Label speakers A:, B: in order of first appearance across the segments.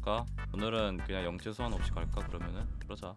A: 그럴까? 오늘은 그냥 영재 소환 없이 갈까? 그러면은? 그러자.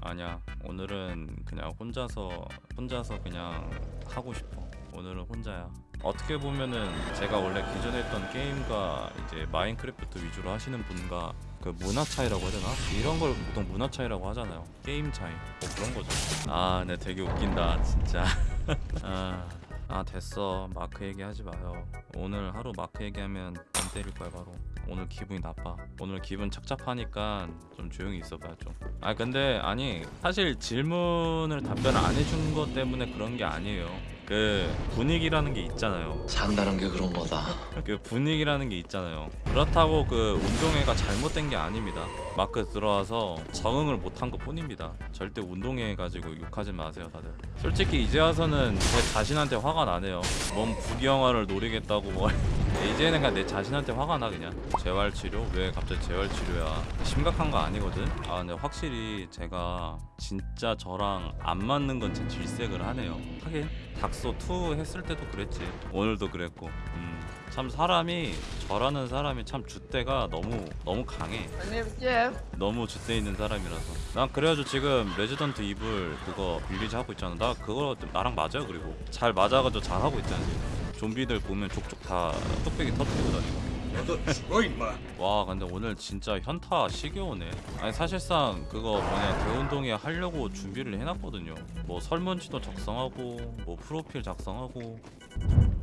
A: 아니야. 오늘은 그냥 혼자서 혼자서 그냥 하고 싶어. 오늘은 혼자야. 어떻게 보면은 제가 원래 기존에 했던 게임과 이제 마인크래프트 위주로 하시는 분과 그 문화 차이라고 해야 되나? 이런 걸 보통 문화 차이라고 하잖아요. 게임 차이. 뭐 그런 거죠. 아네 되게 웃긴다 진짜. 아, 아 됐어. 마크 얘기하지 마요. 오늘 하루 마크 얘기하면 안 때릴 거야 바로 오늘 기분이 나빠 오늘 기분 착잡하니까 좀 조용히 있어봐 좀아 근데 아니 사실 질문을 답변을 안 해준 것 때문에 그런 게 아니에요 그 분위기라는 게 있잖아요
B: 산다는 게 그런 거다.
A: 그 분위기라는 게 있잖아요. 그렇다고 그 운동회가 잘못된 게 아닙니다. 마크 들어와서 적응을 못한 것 뿐입니다. 절대 운동회 가지고 욕하지 마세요, 다들. 솔직히 이제 와서는 제 자신한테 화가 나네요. 뭔 부귀영화를 노리겠다고 뭐 이제는 그냥 내 자신한테 화가 나 그냥. 재활 치료? 왜 갑자기 재활 치료야? 심각한 거 아니거든. 아 근데 확실히 제가 진짜 저랑 안 맞는 건 제 질색을 하네요. 하긴 닥소 2 했을 때도 그랬지. 오늘도 그랬고. 음. 참 사람이 저라는 사람이 참 줏대가 너무 너무 강해. 너무 줏대 있는 사람이라서. 난 그래가지고 지금 레지던트 이블 그거 빌리지 하고 있잖아. 나 그거 나랑 맞아요. 그리고 잘 맞아가지고 잘 하고 있잖아. 지금. 좀비들 보면 족족 다 뚝배기 터뜨리고 다니고.
C: 너도 죽어 임마.
A: 와 근데 오늘 진짜 현타 씨게 오네. 아니 사실상 그거 뭐냐 대운동회 하려고 준비를 해놨거든요. 뭐 설문지도 작성하고 뭐 프로필 작성하고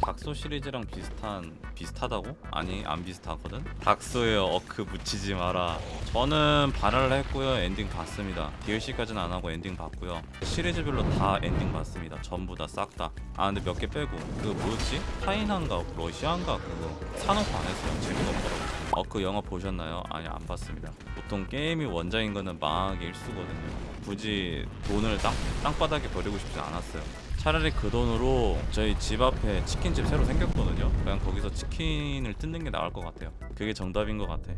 A: 닥소 시리즈랑 비슷한 비슷하다고? 아니 안 비슷하거든? 닥소에 어크 묻히지 마라. 저는 반할을 했고요 엔딩 봤습니다. DLC까지는 안 하고 엔딩 봤고요. 시리즈별로 다 엔딩 봤습니다. 전부 다 싹다 아 근데 몇 개 빼고. 그 뭐였지? 타이난가 러시아인가 그거. 사놓고 안 했어요. 재미가 없더라고. 어그 영화 보셨나요? 아니 안 봤습니다. 보통 게임이 원작인 거는 망하기 일수거든요. 굳이 돈을 땅, 땅바닥에 버리고 싶지 않았어요 차라리 그 돈으로 저희 집 앞에 치킨집 새로 생겼거든요 그냥 거기서 치킨을 뜯는 게 나을 것 같아요 그게 정답인 것 같아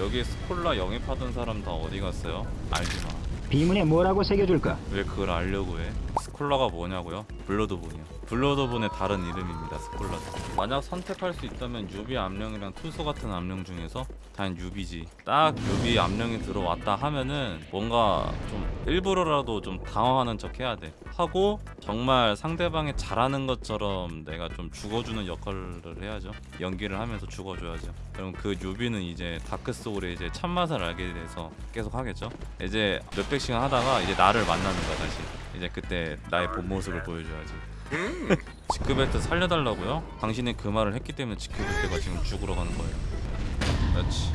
A: 여기 스콜라 영입하던 사람 다 어디 갔어요? 알지마
D: 비문에 뭐라고 새겨줄까?
A: 왜 그걸 알려고 해? 스콜라가 뭐냐고요? 블러드본이요. 블러드본의 다른 이름입니다. 스콜라도. 만약 선택할 수 있다면 newbie 암령이랑 고수 같은 암령 중에서 단 newbie지. 딱 newbie 암령이 들어왔다 하면은 뭔가 좀 일부러라도 좀 당황하는 척 해야 돼. 하고 정말 상대방이 잘하는 것처럼 내가 좀 죽어주는 역할을 해야죠. 연기를 하면서 죽어줘야죠. 그럼 그 newbie는 이제 다크 소울의 이제 참맛을 알게 돼서 계속 하겠죠. 이제 몇백 시간 하다가 이제 나를 만나는 거야 다시. 이제 그때 나의 본 모습을 보여줘야지. 지크벨트 살려달라고요? 당신이 그 말을 했기 때문에 지크벨트가 지금 죽으러 가는 거예요. 그렇지.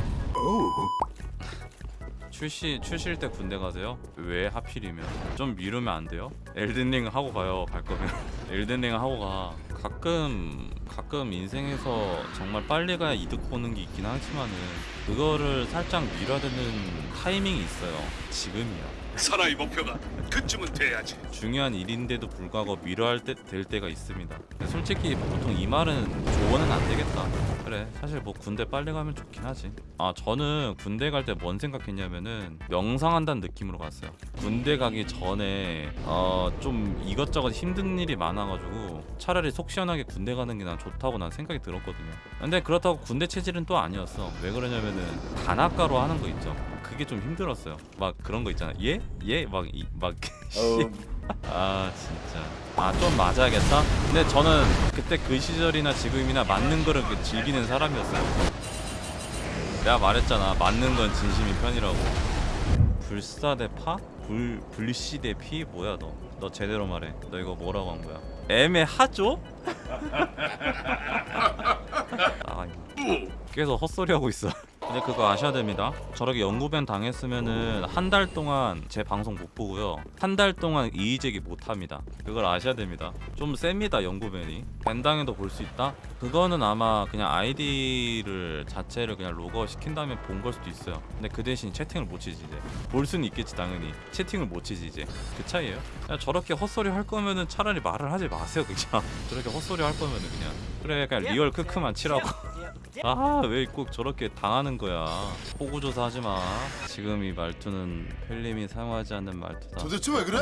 A: 출시 출시일 때 군대 가세요? 왜 하필이면? 좀 미루면 안 돼요? 엘든링 하고 가요. 갈 거면 엘든링 하고 가. 가끔 가끔 인생에서 정말 빨리 가야 이득 보는 게 있긴 하지만은 그거를 살짝 미뤄야 되는 타이밍이 있어요. 지금이야.
C: 사나이 목표가 그쯤은 돼야지
A: 중요한 일인데도 불구하고 미뤄할 때, 될 때가 있습니다. 근데 솔직히 보통 이 말은 조언은 안 되겠다. 그래, 사실 뭐 군대 빨리 가면 좋긴 하지. 아, 저는 군대 갈 때 뭔 생각했냐면은 명상한다는 느낌으로 갔어요. 군대 가기 전에 어, 좀 이것저것 힘든 일이 많아가지고 차라리 속 시원하게 군대 가는 게 난 좋다고 난 생각이 들었거든요. 근데 그렇다고 군대 체질은 또 아니었어. 왜 그러냐면은 단학가로 하는 거 있죠. 그게 좀 힘들었어요. 막 그런 거 있잖아. 예? 예? 막, 이, 막. 아, 진짜. 아, 좀 맞아야겠다? 근데 저는 그때 그 시절이나 지금이나 맞는 거를 그 즐기는 사람이었어요. 내가 말했잖아. 맞는 건 진심인 편이라고. 불사 대 파? 불, 불시 대 피? 뭐야, 너? 너 제대로 말해. 너 이거 뭐라고 한 거야? 애매하죠? 아, 계속 헛소리하고 있어. 근데 그거 아셔야 됩니다. 저렇게 영구ban 당했으면은 한 달 동안 제 방송 못 보고요. 한 달 동안 이의제기 못 합니다. 그걸 아셔야 됩니다. 좀 셉니다, 영구ban이. ban당해도 볼 수 있다? 그거는 아마 그냥 아이디를 자체를 그냥 로그아웃 시킨 다음에 본 걸 수도 있어요. 근데 그 대신 채팅을 못 치지 이제. 볼 수는 있겠지 당연히. 채팅을 못 치지 이제. 그 차이예요. 그냥 저렇게 헛소리 할 거면은 차라리 말을 하지 마세요 그냥. 저렇게 헛소리 할 거면은 그냥. 그래 그냥 real 크크만 치라고. 아 왜 꼭 저렇게 당하는 거야? 호구조사 하지마. 지금 이 말투는 펠님이 사용하지 않는 말투다.
B: 도대체 왜 그래?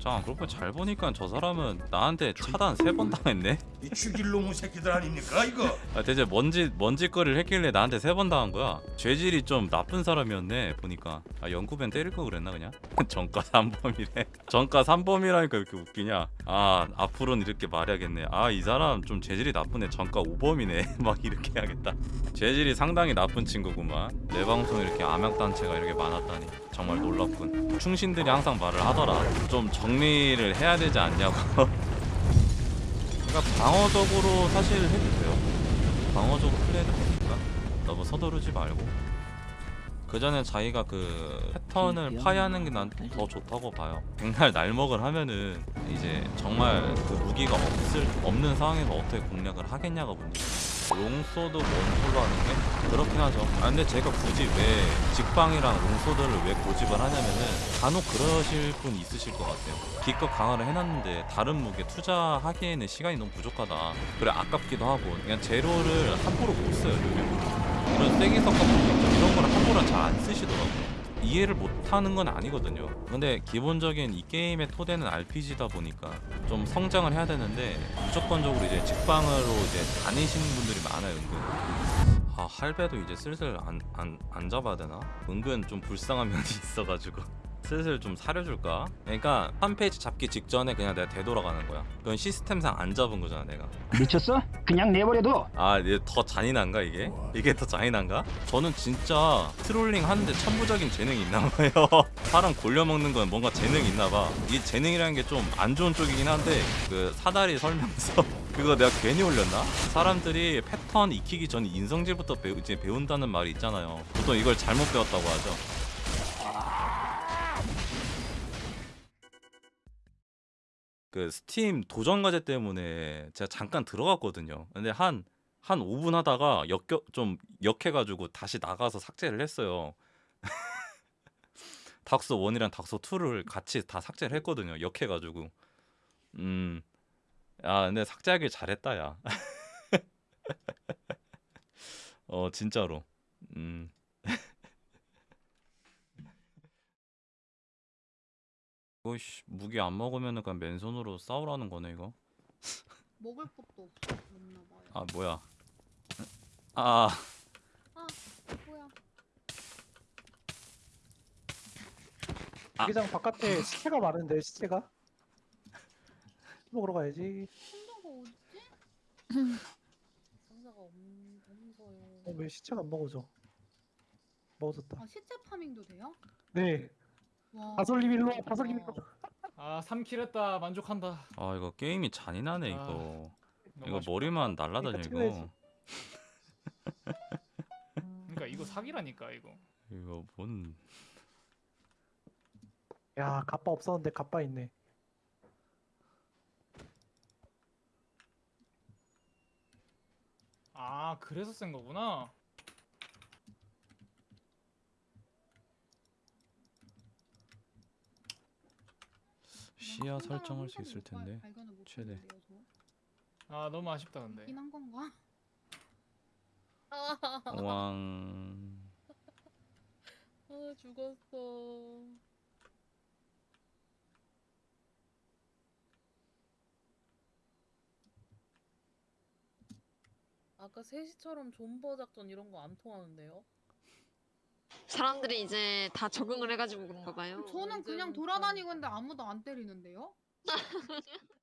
A: 잠깐 그렇고 잘 보니까 저 사람은 나한테 차단 세 번 당했네?
C: 이 죽일 놈의 새끼들 아닙니까 이거?
A: 아, 대체 뭔지 뭔짓거리를 했길래 나한테 세 번 당한 거야? 죄질이 좀 나쁜 사람이었네 보니까. 아 영구ban 때릴 거 그랬나 그냥? 전과 3범이래. 전과 3범이라니까 이렇게 웃기냐? 아 앞으로는 이렇게 말해야겠네. 아 이 사람 좀 죄질이 나쁘네. 전과 5범이네. 막 이렇게 해야겠다. 재질이 상당히 나쁜 친구구만. 내 방송에 이렇게 암약단체가 이렇게 많았다니 정말 놀랍군. 충신들이 항상 말을 하더라. 좀 정리를 해야 되지 않냐고. 그러니까 방어적으로 사실 해도 돼요. 방어적으로 플레이도 되니까? 너무 서두르지 말고. 그 전에 자기가 그 패턴을 파괴하는 게 난 더 좋다고 봐요. 백날 날먹을 하면은 이제 정말 그 무기가 없을 없는 상황에서 어떻게 공략을 하겠냐가 문제. long sword 원소로 하는 게 그렇긴 하죠. 아 근데 제가 굳이 왜 직방이랑 long sword를 왜 고집을 하냐면은 간혹 그러실 분 있으실 것 같아요. 기껏 강화를 해놨는데 다른 무기에 투자하기에는 시간이 너무 부족하다. 그래 아깝기도 하고 그냥 재료를 함부로 못 써요 요즘. 이런 쐐기석 이런 거를 함부로 잘 안 쓰시더라고요. 이해를 못하는 건 아니거든요. 근데 기본적인 이 게임의 토대는 RPG다 보니까 좀 성장을 해야 되는데 무조건적으로 이제 직방으로 이제 다니시는 분들이 많아요, 은근. 아 할배도 이제 슬슬 안, 안, 안 잡아야 되나? 은근 좀 불쌍한 면이 있어가지고 슬슬 좀 사려줄까? 그러니까 한 phase 잡기 직전에 그냥 내가 되돌아가는 거야. 그건 시스템상 안 잡은 거잖아, 내가.
D: 미쳤어? 그냥 내버려둬.
A: 아, 이게 더 잔인한가 이게? 이게 더 잔인한가? 저는 진짜 트롤링 하는데 천부적인 재능이 있나 봐요. 사람 골려 먹는 건 뭔가 재능이 있나 봐. 이 재능이라는 게 좀 안 좋은 쪽이긴 한데 그 사다리 설명서 그거 내가 괜히 올렸나? 사람들이 패턴 익히기 전에 인성질부터 배우, 이제 배운다는 말이 있잖아요. 보통 이걸 잘못 배웠다고 하죠. 그 스팀 도전 과제 때문에 제가 잠깐 들어갔거든요. 근데 한 한 5분 하다가 역겨 좀 역해가지고 다시 나가서 삭제를 했어요. 닥소 1이랑 닥소 2를 같이 다 삭제를 했거든요. 역해가지고. 음. 야, 근데 삭제하길 잘했다, 야. 어, 진짜로. 음. 이거씨 무기 안 먹으면은 그냥 맨손으로 싸우라는 거네 이거.
E: 먹을 것도 없나 봐요.
A: 아 뭐야? 아
E: 뭐야?
A: 아.
F: 기장 바깥에 시체가 많은데 시체가 먹으러 가야지.
E: 상자가 어딨지? 상자가 없, 없어요.
F: 어, 왜 시체가 안 먹어져? 먹어졌다.
E: 아 시체 파밍도 돼요?
F: 네.
E: 와.
F: 다솔님 일로 와. 다솔님 일로. 와.
G: 아 3킬 했다 만족한다
A: 아 이거 게임이 잔인하네 이거.
G: 너무
A: 이거
G: 아쉽다.
A: 머리만 날라다녀 이거.
G: 그러니까 이거 사기라니까 이거
A: 이거 뭔?
F: 야, 갑바 없었는데 갑바 있네.
G: 아 그래서 센 거구나
A: 시야 설정할 수 있을 텐데. 최대.
G: 아 너무 아쉽다 근데
E: 이한 건가?
A: 왕.
E: 아 죽었어.
H: 아까 3시처럼 존버 작전 이런 거 안 통하는데요?
I: 사람들이 이제 다 적응을 해가지고 그런가 봐요.
E: 저는 그냥 돌아다니고 있는데 아무도 안 때리는데요?